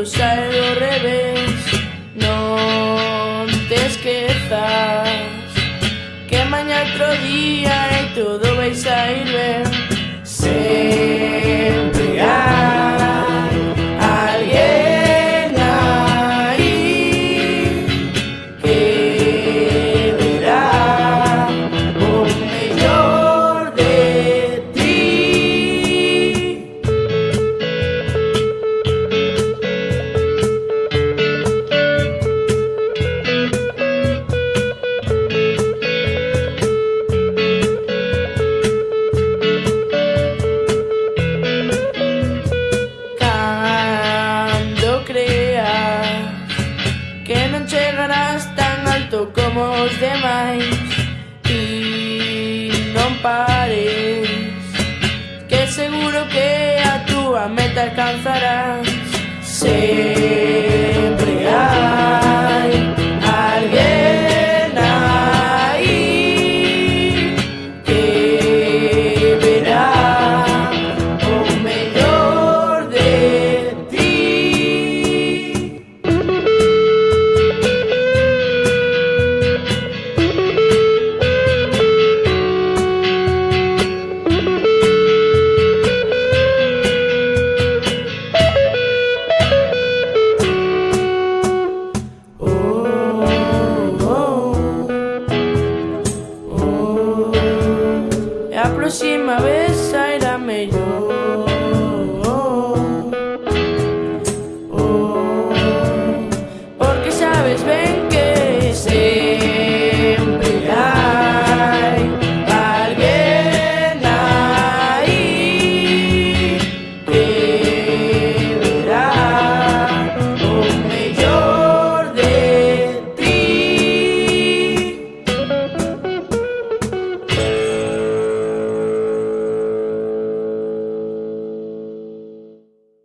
usar o revés. Non te esquezas Que mañá outro día é os demais E non pares Que seguro que a túa meta alcanzarás. Sempre E a próxima vez